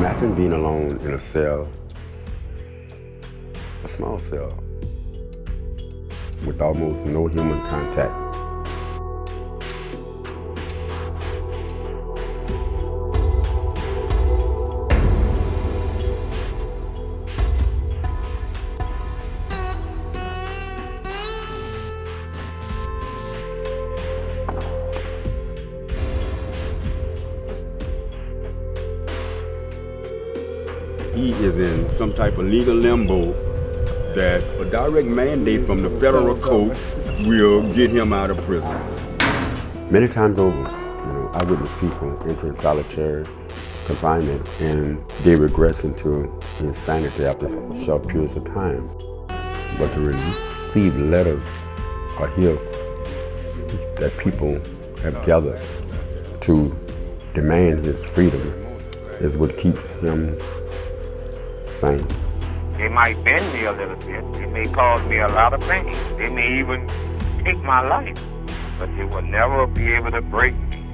Imagine being alone in a cell, a small cell, with almost no human contact. He is in some type of legal limbo that a direct mandate from the federal court will get him out of prison. Many times over, you know, I witness people entering solitary confinement and they regress into insanity after short periods of time. But to receive letters or hear that people have gathered to demand his freedom is what keeps him same. It might bend me a little bit. It may cause me a lot of pain. It may even take my life. But it will never be able to break me.